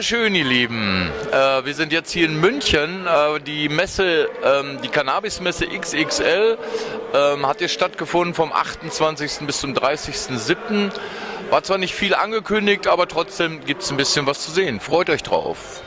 Schön, ihr Lieben. Äh, wir sind jetzt hier in München. Äh, die Messe, ähm, die Cannabis-Messe XXL ähm, hat hier stattgefunden vom 28. bis zum 30.07. War zwar nicht viel angekündigt, aber trotzdem gibt es ein bisschen was zu sehen. Freut euch drauf.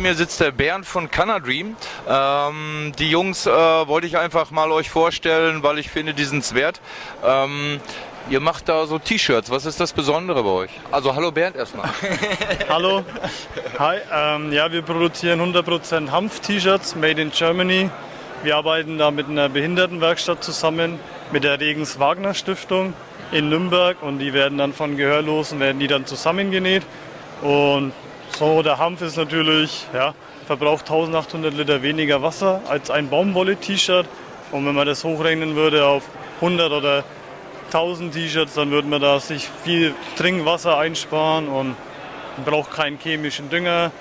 Neben mir sitzt der Bernd von Canadream. Ähm, die Jungs äh, wollte ich einfach mal euch vorstellen, weil ich finde, die sind es wert. Ähm, ihr macht da so T-Shirts. Was ist das Besondere bei euch? Also hallo Bernd erstmal. hallo. Hi. Ähm, ja, wir produzieren 100% Hanf-T-Shirts, made in Germany. Wir arbeiten da mit einer Behindertenwerkstatt zusammen, mit der Regens Wagner Stiftung in Nürnberg und die werden dann von Gehörlosen werden die dann zusammengenäht und so, der Hanf ist natürlich, ja, verbraucht 1800 Liter weniger Wasser als ein Baumwolle-T-Shirt. Und wenn man das hochrechnen würde auf 100 oder 1000 T-Shirts, dann würde man da sich viel Trinkwasser einsparen und braucht keinen chemischen Dünger.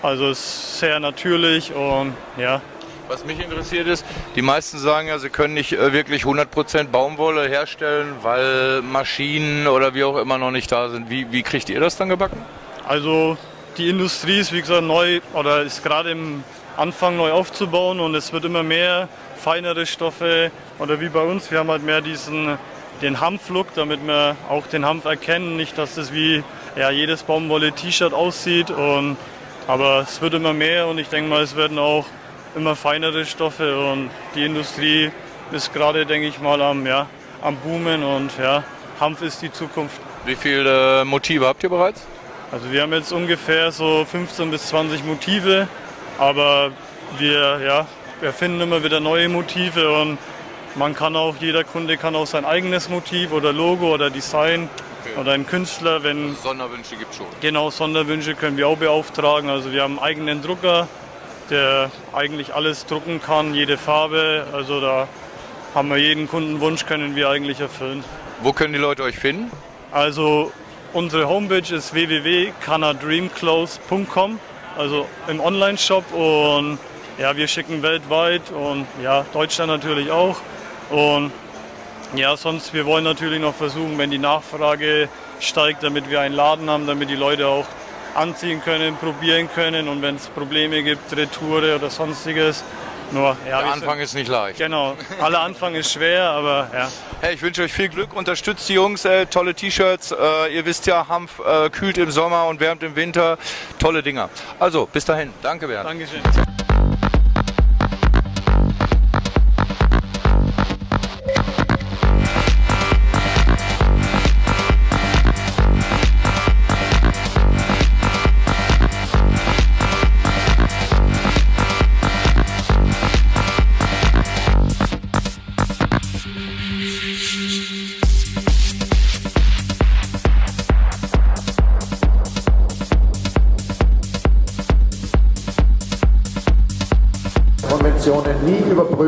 Also ist sehr natürlich und ja. Was mich interessiert ist, die meisten sagen ja, sie können nicht äh, wirklich 100% Baumwolle herstellen, weil Maschinen oder wie auch immer noch nicht da sind. Wie, wie kriegt ihr das dann gebacken? Also die Industrie ist, wie gesagt, neu oder ist gerade im Anfang neu aufzubauen und es wird immer mehr feinere Stoffe oder wie bei uns, wir haben halt mehr diesen den Hanflook, damit wir auch den Hanf erkennen, nicht dass das wie ja, jedes Baumwolle-T-Shirt aussieht und aber es wird immer mehr und ich denke mal, es werden auch immer feinere Stoffe und die Industrie ist gerade, denke ich mal, am, ja, am Boomen und ja, Hanf ist die Zukunft. Wie viele Motive habt ihr bereits? Also wir haben jetzt ungefähr so 15 bis 20 Motive, aber wir ja, erfinden immer wieder neue Motive und man kann auch, jeder Kunde kann auch sein eigenes Motiv oder Logo oder Design okay. oder ein Künstler, wenn... Also Sonderwünsche gibt es schon. Genau, Sonderwünsche können wir auch beauftragen. Also wir haben einen eigenen Drucker, der eigentlich alles drucken kann, jede Farbe. Also da haben wir jeden Kundenwunsch, können wir eigentlich erfüllen. Wo können die Leute euch finden? Also Unsere Homepage ist www.canadreamclothes.com, also im Online-Shop und ja, wir schicken weltweit und ja, Deutschland natürlich auch. Und ja, sonst, wir wollen natürlich noch versuchen, wenn die Nachfrage steigt, damit wir einen Laden haben, damit die Leute auch anziehen können, probieren können und wenn es Probleme gibt, Retoure oder sonstiges, nur, ja, Der Anfang ist nicht leicht. Genau, aller Anfang ist schwer, aber ja. Hey, ich wünsche euch viel Glück, unterstützt die Jungs, äh, tolle T-Shirts. Äh, ihr wisst ja, Hanf äh, kühlt im Sommer und wärmt im Winter. Tolle Dinger. Also, bis dahin. Danke, Bernd. Dankeschön.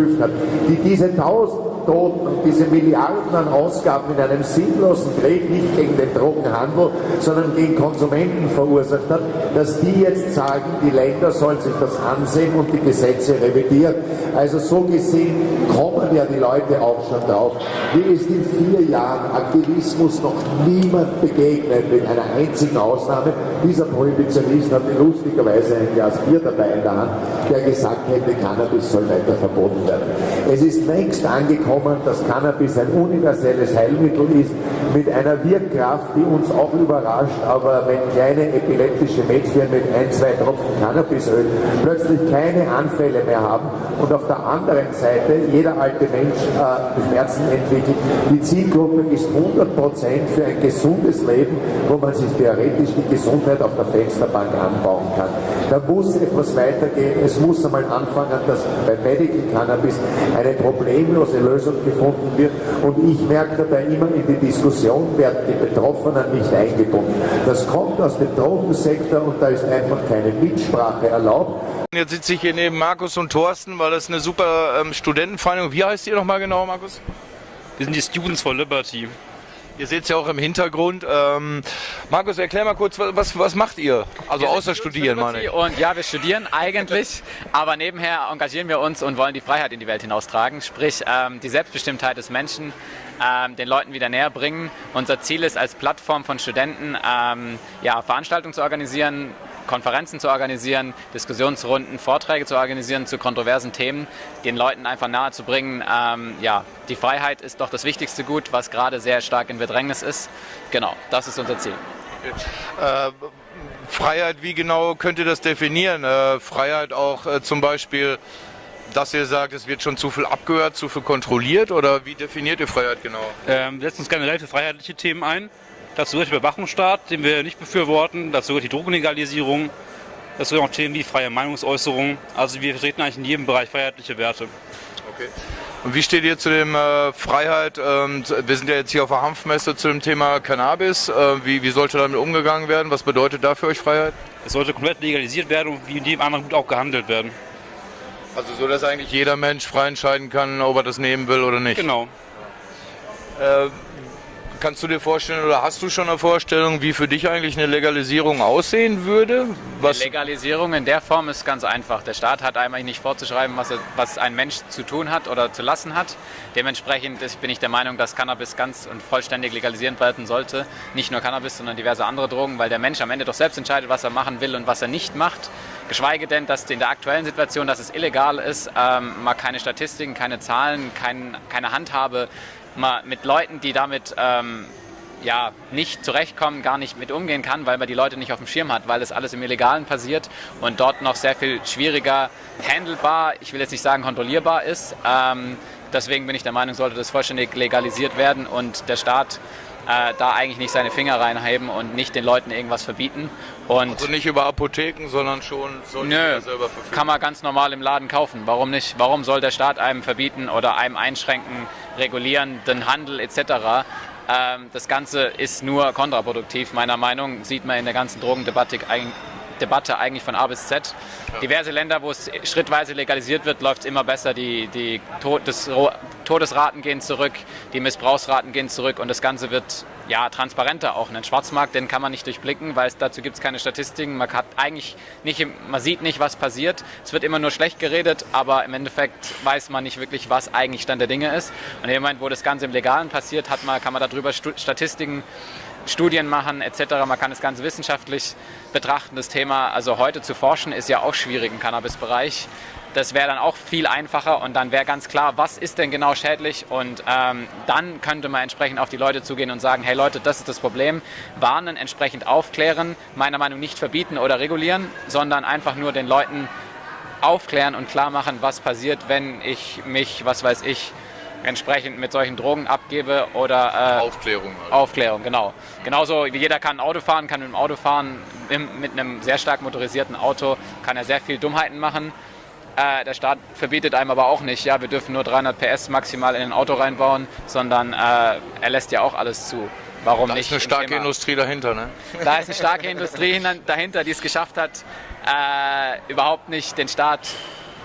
Nie überprüft hat, die diese tausend Toten und diese Milliarden an Ausgaben in einem sinnlosen Krieg nicht gegen den Drogenhandel, sondern gegen Konsumenten verursacht hat, dass die jetzt sagen, die Länder sollen sich das ansehen und die Gesetze revidieren. Also so gesehen kommen ja die Leute auch schon drauf. Mir ist in vier Jahren Aktivismus noch niemand begegnet, mit einer einzigen Ausnahme. Dieser Prohibitionist hatte lustigerweise ein Glas Bier dabei in der Hand, der gesagt hätte, Cannabis soll weiter verboten werden. Es ist längst angekommen, kommen, dass Cannabis ein universelles Heilmittel ist, mit einer Wirkkraft, die uns auch überrascht, aber wenn kleine epileptische Mädchen mit ein, zwei Tropfen Cannabisöl plötzlich keine Anfälle mehr haben und auf der anderen Seite jeder alte Mensch äh, Schmerzen entwickelt, die Zielgruppe ist 100% für ein gesundes Leben, wo man sich theoretisch die Gesundheit auf der Fensterbank anbauen kann. Da muss etwas weitergehen. Es muss einmal anfangen, dass bei Medical Cannabis eine problemlose Lösung gefunden wird. Und ich merke dabei immer in die Diskussion, werden die Betroffenen nicht eingebunden. Das kommt aus dem Drogensektor und da ist einfach keine Mitsprache erlaubt. Jetzt sitze ich hier neben Markus und Thorsten, weil das eine super ähm, Studentenvereinigung. Wie heißt ihr nochmal genau, Markus? Wir sind die Students for Liberty. Ihr seht es ja auch im Hintergrund. Ähm, Markus, erklär mal kurz, was, was macht ihr? Also Wir außer studieren, meine ich. Und ja, wir studieren eigentlich, aber nebenher engagieren wir uns und wollen die Freiheit in die Welt hinaustragen, sprich ähm, die Selbstbestimmtheit des Menschen ähm, den Leuten wieder näher bringen. Unser Ziel ist als Plattform von Studenten, ähm, ja, Veranstaltungen zu organisieren, Konferenzen zu organisieren, Diskussionsrunden, Vorträge zu organisieren zu kontroversen Themen, den Leuten einfach nahe zu bringen, ähm, ja, die Freiheit ist doch das wichtigste Gut, was gerade sehr stark in Bedrängnis ist. Genau, das ist unser Ziel. Äh, Freiheit, wie genau könnt ihr das definieren? Äh, Freiheit auch äh, zum Beispiel, dass ihr sagt, es wird schon zu viel abgehört, zu viel kontrolliert oder wie definiert ihr Freiheit genau? Ähm, wir setzen uns generell für freiheitliche Themen ein. Dazu gehört der Überwachungsstaat, den wir nicht befürworten. Dazu gehört die Drogenlegalisierung. Dazu gehören auch Themen wie freie Meinungsäußerung. Also wir vertreten eigentlich in jedem Bereich freiheitliche Werte. Okay. Und wie steht ihr zu dem äh, Freiheit? Ähm, wir sind ja jetzt hier auf der Hanfmesse zu dem Thema Cannabis. Äh, wie, wie sollte damit umgegangen werden? Was bedeutet da für euch Freiheit? Es sollte komplett legalisiert werden und wie in jedem anderen Gut auch gehandelt werden. Also so, dass eigentlich jeder Mensch frei entscheiden kann, ob er das nehmen will oder nicht. Genau. Äh, kannst du dir vorstellen oder hast du schon eine Vorstellung, wie für dich eigentlich eine Legalisierung aussehen würde? Was, Legalisierung in der Form ist ganz einfach. Der Staat hat eigentlich nicht vorzuschreiben, was, er, was ein Mensch zu tun hat oder zu lassen hat. Dementsprechend bin ich der Meinung, dass Cannabis ganz und vollständig legalisiert werden sollte. Nicht nur Cannabis, sondern diverse andere Drogen, weil der Mensch am Ende doch selbst entscheidet, was er machen will und was er nicht macht. Geschweige denn, dass in der aktuellen Situation, dass es illegal ist, ähm, mal keine Statistiken, keine Zahlen, kein, keine Handhabe, mal mit Leuten, die damit ähm, ja, nicht zurechtkommen, gar nicht mit umgehen kann, weil man die Leute nicht auf dem Schirm hat, weil das alles im Illegalen passiert und dort noch sehr viel schwieriger handelbar, ich will jetzt nicht sagen kontrollierbar ist. Ähm, deswegen bin ich der Meinung, sollte das vollständig legalisiert werden und der Staat äh, da eigentlich nicht seine Finger reinheben und nicht den Leuten irgendwas verbieten. Und also nicht über Apotheken, sondern schon sollte Nö, selber verfügen. kann man ganz normal im Laden kaufen. Warum nicht? Warum soll der Staat einem verbieten oder einem einschränken, regulieren, den Handel etc.? Ähm, das Ganze ist nur kontraproduktiv, meiner Meinung nach. Sieht man in der ganzen Drogendebatte eigentlich Debatte eigentlich von A bis Z. Diverse Länder, wo es schrittweise legalisiert wird, läuft es immer besser. Die, die Todes Todesraten gehen zurück, die Missbrauchsraten gehen zurück und das Ganze wird ja, transparenter auch. Einen Schwarzmarkt, den kann man nicht durchblicken, weil es dazu gibt es keine Statistiken. Man, hat eigentlich nicht, man sieht nicht, was passiert. Es wird immer nur schlecht geredet, aber im Endeffekt weiß man nicht wirklich, was eigentlich Stand der Dinge ist. Und im Moment, wo das Ganze im Legalen passiert, hat man, kann man darüber Statistiken Studien machen etc. Man kann es ganz wissenschaftlich betrachten, das Thema. Also heute zu forschen ist ja auch schwierig im Cannabis-Bereich. Das wäre dann auch viel einfacher und dann wäre ganz klar, was ist denn genau schädlich und ähm, dann könnte man entsprechend auf die Leute zugehen und sagen, hey Leute, das ist das Problem, warnen, entsprechend aufklären, meiner Meinung nach nicht verbieten oder regulieren, sondern einfach nur den Leuten aufklären und klar machen, was passiert, wenn ich mich, was weiß ich, entsprechend mit solchen Drogen abgebe oder äh, Aufklärung. Halt. Aufklärung, genau. Genauso wie jeder kann Auto fahren, kann mit dem Auto fahren, mit einem sehr stark motorisierten Auto kann er sehr viel Dummheiten machen. Äh, der Staat verbietet einem aber auch nicht, ja, wir dürfen nur 300 PS maximal in ein Auto reinbauen, sondern äh, er lässt ja auch alles zu. Warum da nicht? Da ist eine starke Thema. Industrie dahinter, ne? Da ist eine starke Industrie dahinter, die es geschafft hat, äh, überhaupt nicht den Staat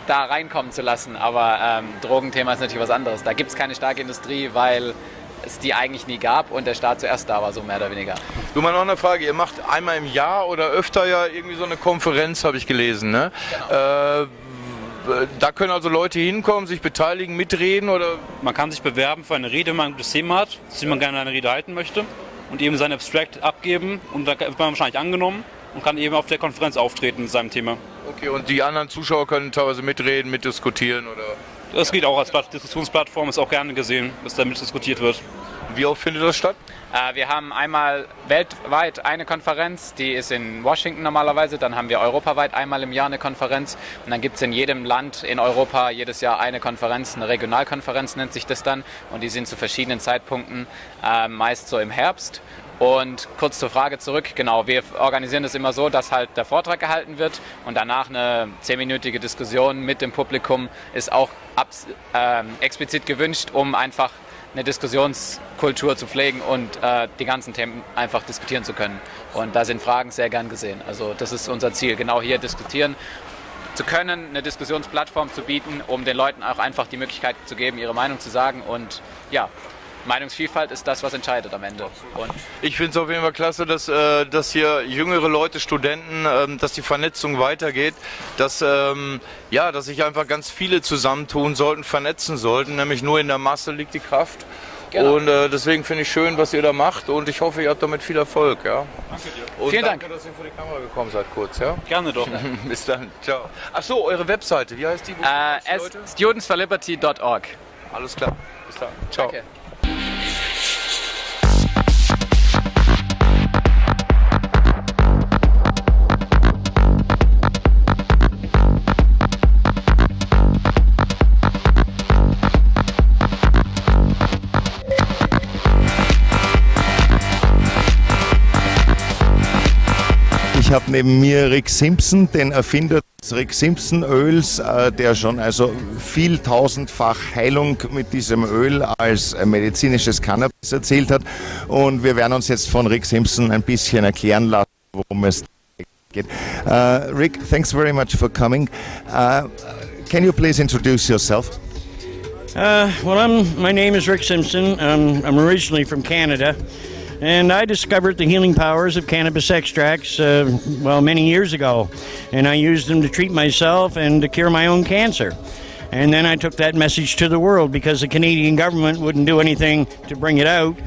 da reinkommen zu lassen. Aber ähm, Drogenthema ist natürlich was anderes. Da gibt es keine starke Industrie, weil es die eigentlich nie gab und der Staat zuerst da war, so mehr oder weniger. Du mal noch eine Frage, ihr macht einmal im Jahr oder öfter ja irgendwie so eine Konferenz, habe ich gelesen, ne? Genau. Äh, da können also Leute hinkommen, sich beteiligen, mitreden oder? Man kann sich bewerben für eine Rede, wenn man ein gutes Thema hat, zu dem man gerne eine Rede halten möchte und eben sein Abstract abgeben und da wird man wahrscheinlich angenommen und kann eben auf der Konferenz auftreten mit seinem Thema. Okay, und die anderen Zuschauer können teilweise mitreden, mitdiskutieren oder? Das geht auch als Diskussionsplattform, ist auch gerne gesehen, dass damit diskutiert wird. Wie oft findet das statt? Äh, wir haben einmal weltweit eine Konferenz, die ist in Washington normalerweise. Dann haben wir europaweit einmal im Jahr eine Konferenz. Und dann gibt es in jedem Land in Europa jedes Jahr eine Konferenz, eine Regionalkonferenz nennt sich das dann. Und die sind zu verschiedenen Zeitpunkten, äh, meist so im Herbst. Und kurz zur Frage zurück, genau, wir organisieren das immer so, dass halt der Vortrag gehalten wird und danach eine zehnminütige Diskussion mit dem Publikum ist auch äh, explizit gewünscht, um einfach eine Diskussionskultur zu pflegen und äh, die ganzen Themen einfach diskutieren zu können. Und da sind Fragen sehr gern gesehen. Also das ist unser Ziel, genau hier diskutieren zu können, eine Diskussionsplattform zu bieten, um den Leuten auch einfach die Möglichkeit zu geben, ihre Meinung zu sagen und ja, Meinungsvielfalt ist das, was entscheidet am Ende. Und ich finde es auf jeden Fall klasse, dass, äh, dass hier jüngere Leute, Studenten, ähm, dass die Vernetzung weitergeht, dass, ähm, ja, dass sich einfach ganz viele zusammentun sollten, vernetzen sollten, nämlich nur in der Masse liegt die Kraft. Genau. Und äh, deswegen finde ich schön, was ihr da macht und ich hoffe, ihr habt damit viel Erfolg. Ja? Danke dir. Und Vielen danke, Dank. dass ihr vor die Kamera gekommen seid, kurz. Ja? Gerne doch. Bis dann. Ciao. Ach so, eure Webseite, wie heißt die? Äh, studentsforliberty.org. Alles klar. Bis dann. Ciao. Danke. Ich habe neben mir Rick Simpson, den Erfinder des Rick Simpson Öls, äh, der schon also viel tausendfach Heilung mit diesem Öl als äh, medizinisches Cannabis erzählt hat. Und wir werden uns jetzt von Rick Simpson ein bisschen erklären lassen, worum es geht. Uh, Rick, thanks very much for coming. Uh, can you please introduce yourself? Uh, well, I'm, my name is Rick Simpson. Um, I'm originally from Canada. And I discovered the healing powers of cannabis extracts, uh, well, many years ago. And I used them to treat myself and to cure my own cancer. And then I took that message to the world because the Canadian government wouldn't do anything to bring it out.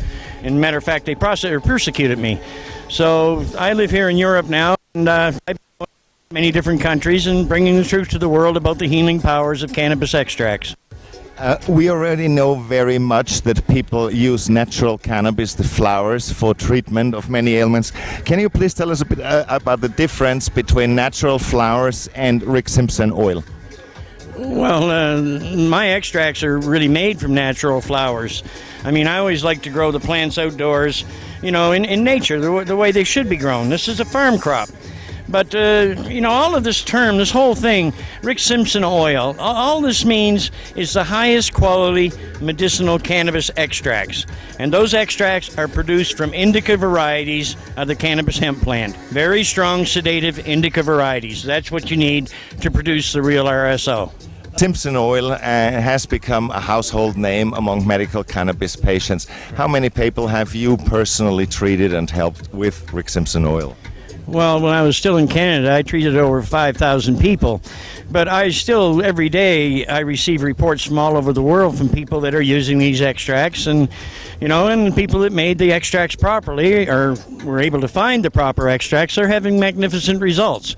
And matter of fact, they persecuted me. So I live here in Europe now, and uh, I've been many different countries and bringing the truth to the world about the healing powers of cannabis extracts. Uh, we already know very much that people use natural cannabis, the flowers, for treatment of many ailments. Can you please tell us a bit uh, about the difference between natural flowers and Rick Simpson oil? Well, uh, my extracts are really made from natural flowers. I mean, I always like to grow the plants outdoors, you know, in, in nature, the, the way they should be grown. This is a farm crop. But, uh, you know, all of this term, this whole thing, Rick Simpson oil, all this means is the highest quality medicinal cannabis extracts. And those extracts are produced from indica varieties of the cannabis hemp plant. Very strong sedative indica varieties. That's what you need to produce the real RSO. Simpson oil uh, has become a household name among medical cannabis patients. How many people have you personally treated and helped with Rick Simpson oil? Well, when I was still in Canada, I treated over 5,000 people. But I still, every day, I receive reports from all over the world from people that are using these extracts. And, you know, and people that made the extracts properly or were able to find the proper extracts are having magnificent results.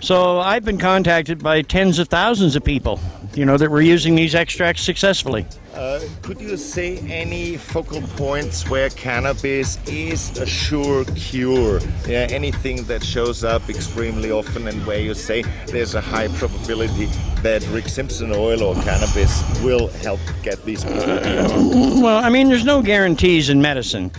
So I've been contacted by tens of thousands of people, you know, that we're using these extracts successfully. Uh, could you say any focal points where cannabis is a sure cure? Yeah, anything that shows up extremely often and where you say there's a high probability that Rick Simpson oil or cannabis will help get these people Well, I mean, there's no guarantees in medicine.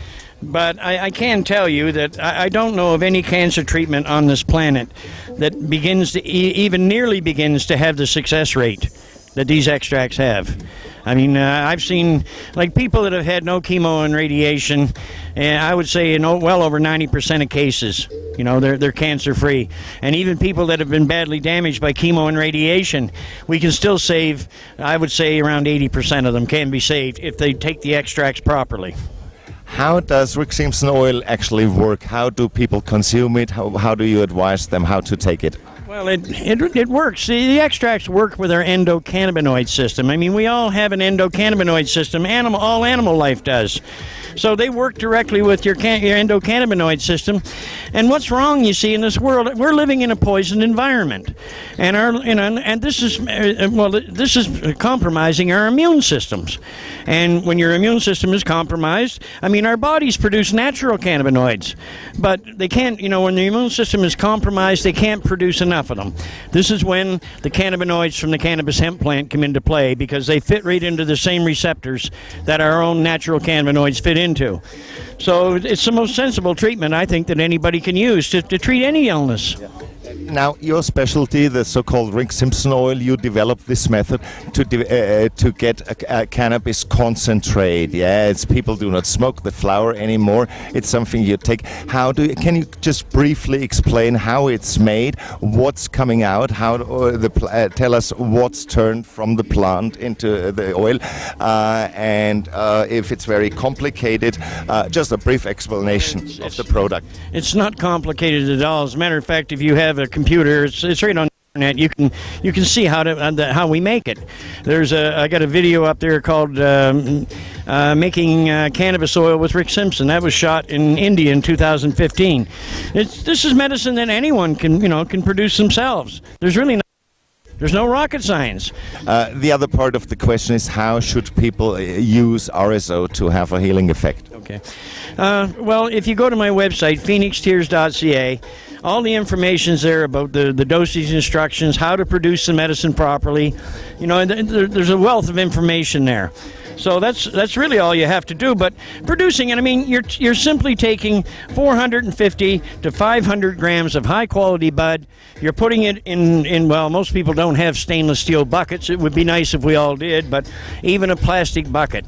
But I, I, can tell you that I, I, don't know of any cancer treatment on this planet that begins to e- even nearly begins to have the success rate that these extracts have. I mean, uh, I've seen like people that have had no chemo and radiation, and I would say in well over 90% of cases, you know, they're they're cancer free. And even people that have been badly damaged by chemo and radiation, we can still save. I would say around 80% of them can be saved if they take the extracts properly. How does Rick Simpson oil actually work? How do people consume it? How, how do you advise them how to take it? Well, it, it, it works. The, the extracts work with our endocannabinoid system. I mean, we all have an endocannabinoid system. Animal, all animal life does. So they work directly with your, can- your endocannabinoid system. And what's wrong, you see, in this world, we're living in a poisoned environment, and our you know, and this is uh, well, this is compromising our immune systems. And when your immune system is compromised, I mean, our bodies produce natural cannabinoids, but they can't. You know, when the immune system is compromised, they can't produce enough of them. This is when the cannabinoids from the cannabis hemp plant come into play because they fit right into the same receptors that our own natural cannabinoids fit into. So it's the most sensible treatment I think that anybody can use to, to treat any illness. Now, your specialty, the so-called Rick Simpson oil, you developed this method to de- uh, to get a, a cannabis concentrate. Yeah, it's people do not smoke the flower anymore. It's something you take. How do you, can you just briefly explain how it's made, what's coming out, how uh, the pl- uh, tell us what's turned from the plant into the oil, uh, and uh, if it's very complicated, uh, just a brief explanation of the product. It's not complicated at all. As a matter of fact, if you have a computer, it's, it's right on the internet. You can you can see how to uh, the, how we make it. There's a I got a video up there called um, uh, making uh, cannabis oil with Rick Simpson. That was shot in India in 2015. It's this is medicine that anyone can you know can produce themselves. There's really no, there's no rocket science. Uh, the other part of the question is how should people uh, use RSO to have a healing effect? Okay. Uh, well, if you go to my website, phoenixtears.ca, all the information's there about the, the dosage instructions, how to produce the medicine properly. You know, and th- there, there's a wealth of information there. So that's that's really all you have to do. But producing, and I mean, you're you're simply taking 450 to 500 grams of high quality bud. You're putting it in in well, most people don't have stainless steel buckets. It would be nice if we all did, but even a plastic bucket.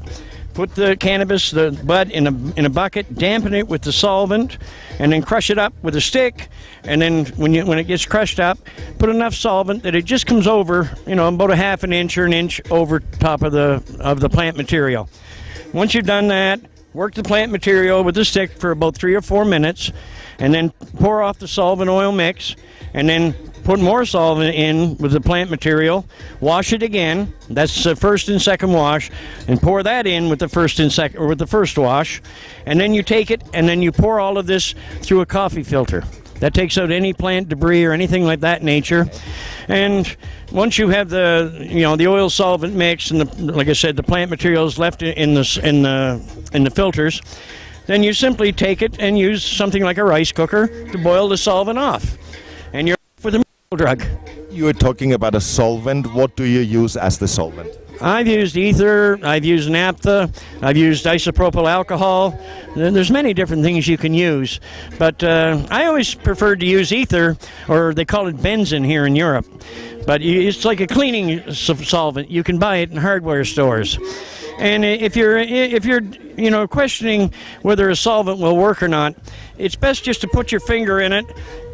Put the cannabis, the bud, in a in a bucket, dampen it with the solvent, and then crush it up with a stick. And then when you when it gets crushed up, put enough solvent that it just comes over, you know, about a half an inch or an inch over top of the of the plant material. Once you've done that, work the plant material with the stick for about three or four minutes, and then pour off the solvent oil mix, and then put more solvent in with the plant material. Wash it again. That's the first and second wash, and pour that in with the first and second or with the first wash, and then you take it and then you pour all of this through a coffee filter. That takes out any plant debris or anything like that nature. And once you have the you know the oil solvent mix and the like I said the plant materials left in the in the in the filters, then you simply take it and use something like a rice cooker to boil the solvent off, and you're with a drug. You are talking about a solvent. What do you use as the solvent? I've used ether, I've used naphtha, I've used isopropyl alcohol. There's many different things you can use, but uh, I always preferred to use ether, or they call it benzene here in Europe. But it's like a cleaning solvent. You can buy it in hardware stores. And if you're if you're you know questioning whether a solvent will work or not, it's best just to put your finger in it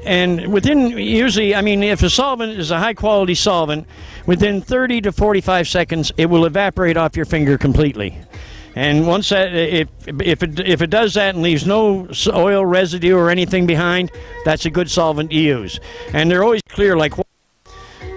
and within usually i mean if a solvent is a high quality solvent within 30 to 45 seconds it will evaporate off your finger completely. And once that if if it if it does that and leaves no oil residue or anything behind that's a good solvent to use. And they're always clear like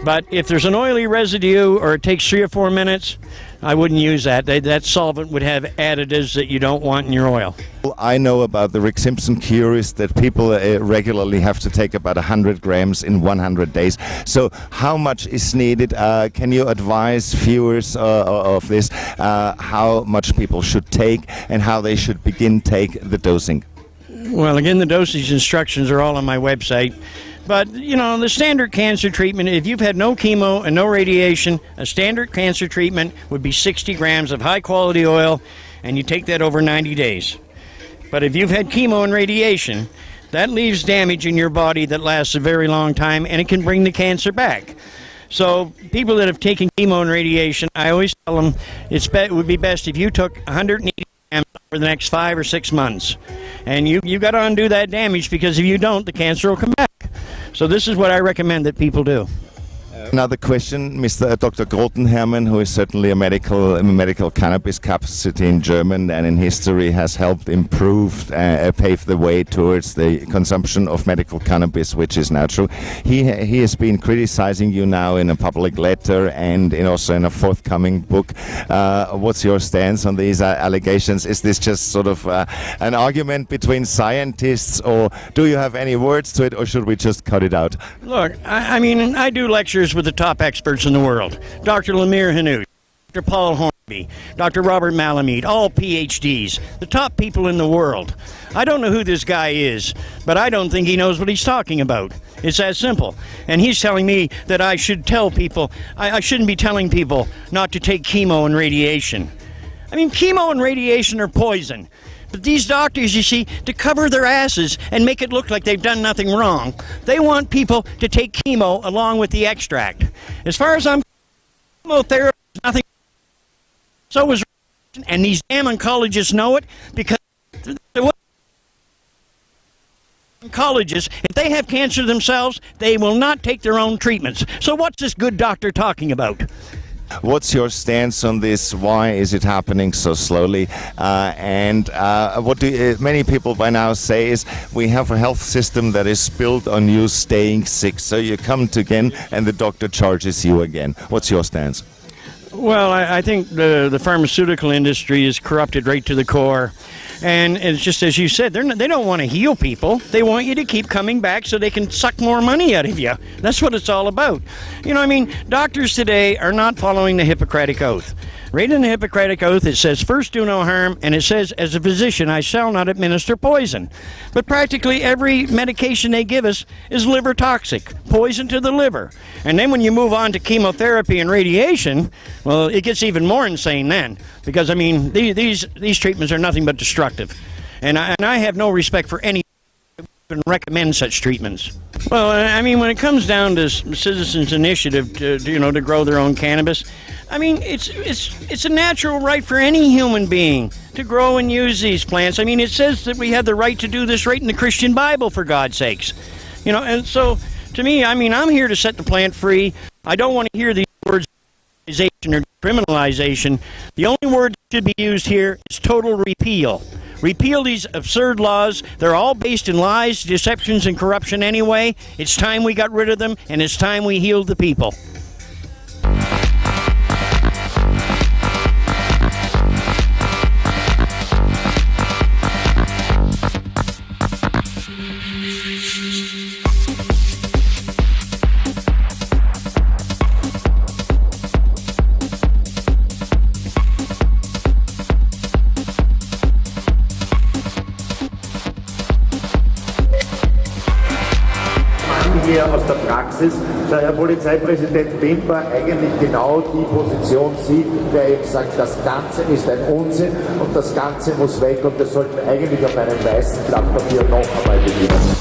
but if there's an oily residue or it takes three or four minutes i wouldn't use that They- that solvent would have additives that you don't want in your oil I know about the Rick Simpson cure is that people uh, regularly have to take about 100 grams in 100 days. So, how much is needed? Uh, can you advise viewers uh, of this uh, how much people should take and how they should begin take the dosing? Well, again, the dosage instructions are all on my website. But, you know, the standard cancer treatment, if you've had no chemo and no radiation, a standard cancer treatment would be 60 grams of high quality oil, and you take that over 90 days. But if you've had chemo and radiation, that leaves damage in your body that lasts a very long time, and it can bring the cancer back. So, people that have taken chemo and radiation, I always tell them it would be best if you took 180 grams for the next five or six months, and you you got to undo that damage because if you don't, the cancer will come back. So, this is what I recommend that people do. Another question, Mr. Dr. Grotenhermann, who is certainly a medical a medical cannabis capacity in German and in history has helped improve, uh, pave the way towards the consumption of medical cannabis, which is natural. He he has been criticizing you now in a public letter and in also in a forthcoming book. Uh, what's your stance on these uh, allegations? Is this just sort of uh, an argument between scientists, or do you have any words to it, or should we just cut it out? Look, I, I mean, I do lectures with the top experts in the world Dr. Lemire Hanout, Dr. Paul Hornby, Dr. Robert Malamud, all PhDs, the top people in the world. I don't know who this guy is, but I don't think he knows what he's talking about. It's that simple. And he's telling me that I should tell people, I, I shouldn't be telling people not to take chemo and radiation. I mean, chemo and radiation are poison. But these doctors, you see, to cover their asses and make it look like they've done nothing wrong, they want people to take chemo along with the extract. As far as I'm chemotherapy is nothing. So is and these damn oncologists know it because oncologists, if they have cancer themselves, they will not take their own treatments. So what's this good doctor talking about? What's your stance on this? Why is it happening so slowly? Uh, and uh, what do uh, many people by now say is we have a health system that is built on you staying sick. So you come to again, and the doctor charges you again. What's your stance? Well, I, I think the the pharmaceutical industry is corrupted right to the core. And it's just as you said, they're not, they don't want to heal people. They want you to keep coming back so they can suck more money out of you. That's what it's all about. You know, I mean, doctors today are not following the Hippocratic Oath. Right in the Hippocratic Oath, it says, first do no harm, and it says, as a physician, I shall not administer poison. But practically every medication they give us is liver toxic, poison to the liver. And then when you move on to chemotherapy and radiation, well, it gets even more insane then. Because, I mean, these, these, these treatments are nothing but destructive. And I, and I have no respect for any even recommend such treatments. Well, I mean, when it comes down to citizens' initiative to, you know to grow their own cannabis, I mean, it's it's it's a natural right for any human being to grow and use these plants. I mean, it says that we have the right to do this right in the Christian Bible, for God's sakes, you know. And so, to me, I mean, I'm here to set the plant free. I don't want to hear these words or criminalization. The only word that should be used here is total repeal. Repeal these absurd laws. They're all based in lies, deceptions, and corruption anyway. It's time we got rid of them, and it's time we healed the people. Polizeipräsident Wimper eigentlich genau die Position sieht, der eben sagt, das Ganze ist ein Unsinn und das Ganze muss weg und wir sollten eigentlich auf einem weißen Blatt Papier noch einmal beginnen.